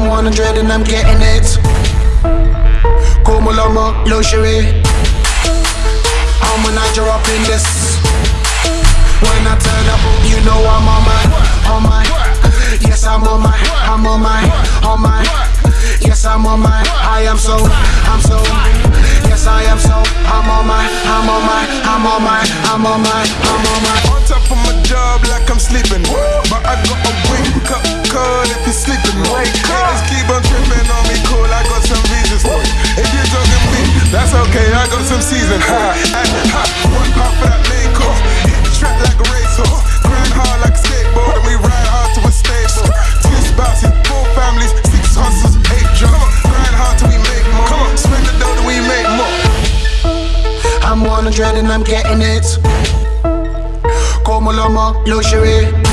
100 and I'm getting it. Como lomo, uh, luxury. I'm a Niger up in this. When I turn up, you know I'm on my, on my. Yes, I'm on my, I'm on my, on my. Yes, I'm on my. I am so, I'm so. Yes, I am so. I'm on my, I'm on my, I'm on my, I'm on my, I'm on my. On top of my job like I'm sleeping. Okay. I got some season. Ha, ha. One pop for that main course. Hit the track like a racehorse. Grind hard like a skateboard, and we ride hard to a stable. Two spouses, four families, six hustles, eight jobs. Grind hard till we make more. Come on, spend the dough till we make more. I'm 100 and I'm getting it. Como lomo, luxury.